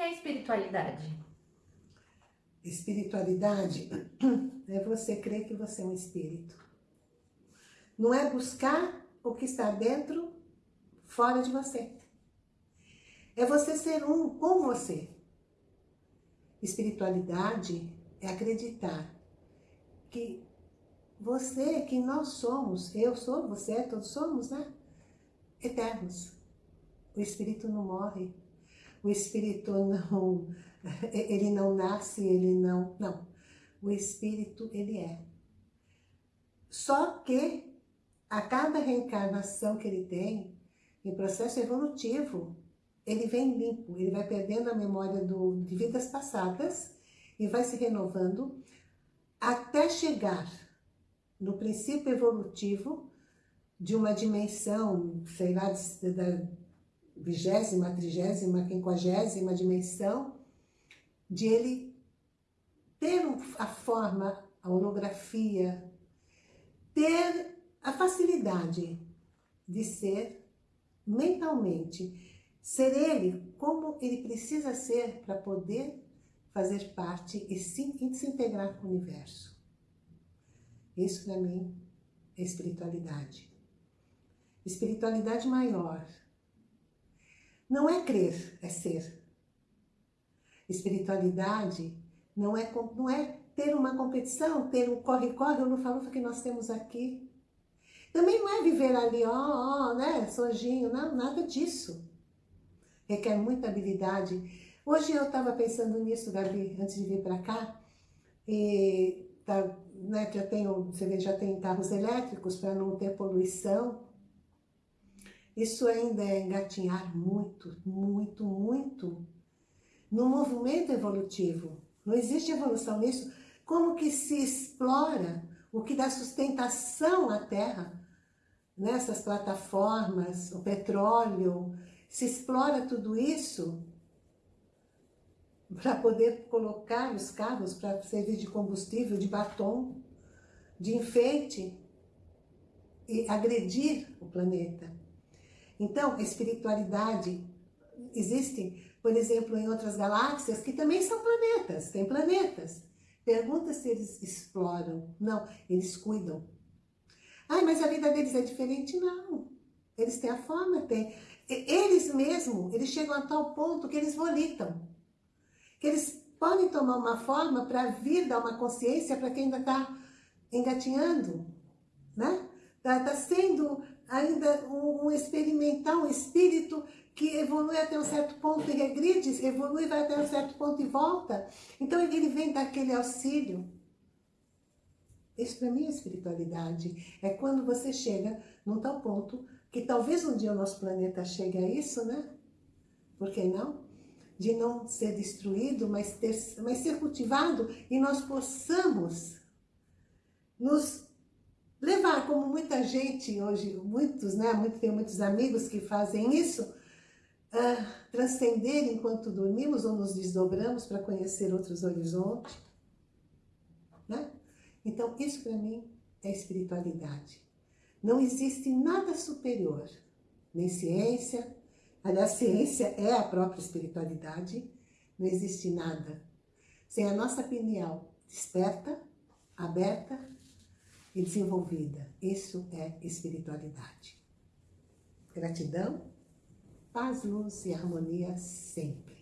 que é espiritualidade? Espiritualidade é você crer que você é um espírito. Não é buscar o que está dentro, fora de você. É você ser um com você. Espiritualidade é acreditar que você, que nós somos, eu sou, você, todos somos, né? Eternos. O Espírito não morre. O Espírito não, ele não nasce, ele não, não. O Espírito, ele é. Só que a cada reencarnação que ele tem, em processo evolutivo, ele vem limpo, ele vai perdendo a memória do, de vidas passadas e vai se renovando até chegar no princípio evolutivo de uma dimensão, sei lá, da vigésima, trigésima, quinquagésima dimensão, de ele ter a forma, a orografia, ter a facilidade de ser mentalmente Ser ele como ele precisa ser para poder fazer parte e e se integrar com o universo. Isso para mim é espiritualidade. Espiritualidade maior. Não é crer, é ser. Espiritualidade não é, não é ter uma competição, ter um corre-corre, o lufa-lufa que nós temos aqui. Também não é viver ali, ó, ó, né, sojinho, não, nada disso requer muita habilidade. Hoje eu estava pensando nisso, Gabi, antes de vir para cá, e tá, né, já tenho, você vê, já tem carros elétricos para não ter poluição. Isso ainda é engatinhar muito, muito, muito no movimento evolutivo. Não existe evolução nisso. Como que se explora o que dá sustentação à Terra? Nessas plataformas, o petróleo, se explora tudo isso para poder colocar os carros para servir de combustível, de batom, de enfeite e agredir o planeta. Então, a espiritualidade existe, por exemplo, em outras galáxias que também são planetas, tem planetas. Pergunta se eles exploram. Não, eles cuidam. Ai, mas a vida deles é diferente? Não. Eles têm a forma, têm eles mesmos, eles chegam a tal ponto que eles volitam. Que eles podem tomar uma forma para vir dar uma consciência para quem ainda está engatinhando, né? Está tá sendo ainda um, um experimental, um espírito que evolui até um certo ponto e regride, evolui vai até um certo ponto e volta. Então ele vem daquele auxílio. Isso para mim é espiritualidade. É quando você chega num tal ponto que talvez um dia o nosso planeta chegue a isso, né? Por que não? De não ser destruído, mas, ter, mas ser cultivado e nós possamos nos levar, como muita gente hoje, muitos, né? Muito, tenho muitos amigos que fazem isso, uh, transcender enquanto dormimos ou nos desdobramos para conhecer outros horizontes. Né? Então, isso para mim é espiritualidade. Não existe nada superior, nem ciência, aliás, ciência é a própria espiritualidade, não existe nada. Sem a nossa opinião desperta, aberta e desenvolvida. Isso é espiritualidade. Gratidão, paz, luz e harmonia sempre.